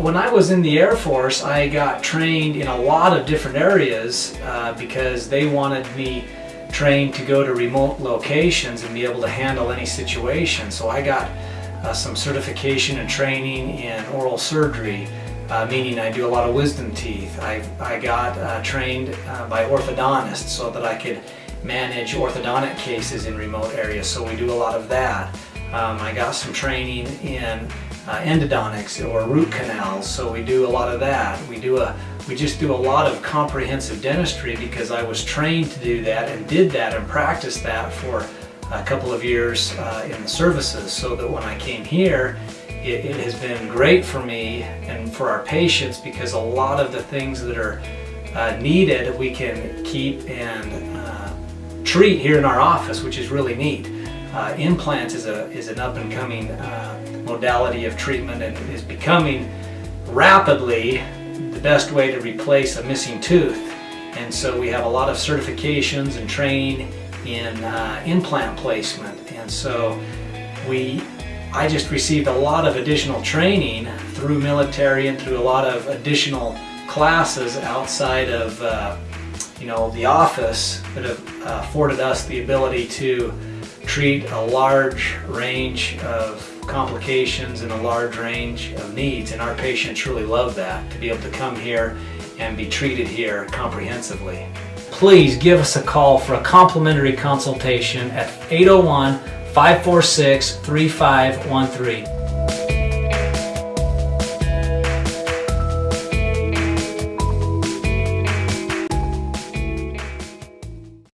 when I was in the Air Force, I got trained in a lot of different areas uh, because they wanted me trained to go to remote locations and be able to handle any situation. So I got uh, some certification and training in oral surgery, uh, meaning I do a lot of wisdom teeth. I, I got uh, trained uh, by orthodontists so that I could manage orthodontic cases in remote areas, so we do a lot of that. Um, I got some training in uh, endodontics or root canals, so we do a lot of that. We do a we just do a lot of comprehensive dentistry because I was trained to do that and did that and practiced that for a couple of years uh, in the services so that when I came here it, it, has been great for me and for our patients because a lot of the things that are uh, needed we can keep and uh, treat here in our office which is really neat. Uh, implants is, a, is an up and coming uh, modality of treatment and is becoming rapidly the best way to replace a missing tooth. And so we have a lot of certifications and training in uh, implant placement. And so we, I just received a lot of additional training through military and through a lot of additional classes outside of uh, you know the office that have uh, afforded us the ability to treat a large range of complications and a large range of needs and our patients really love that to be able to come here and be treated here comprehensively. Please give us a call for a complimentary consultation at 801 546 3513.